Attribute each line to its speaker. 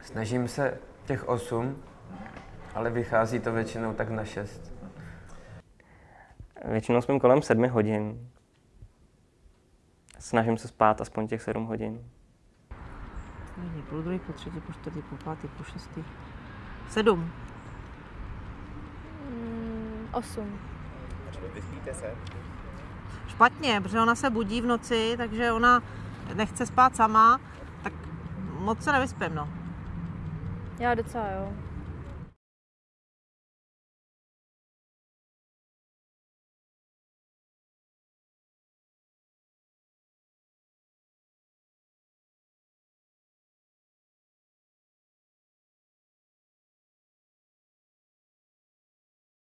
Speaker 1: Snažím se těch 8, ale vychází to většinou tak na 6.
Speaker 2: Většinou spím kolem 7 hodin. Snažím se spát aspoň těch 7 hodin.
Speaker 3: Není půl druhý, po třetí, po čtvrtý, po pátý, po šestý. Sedm.
Speaker 4: Mm, osm.
Speaker 5: Vyspíte se?
Speaker 3: Špatně, protože ona se budí v noci, takže ona nechce spát sama, tak moc se nevyspím, no.
Speaker 4: Já docela jo.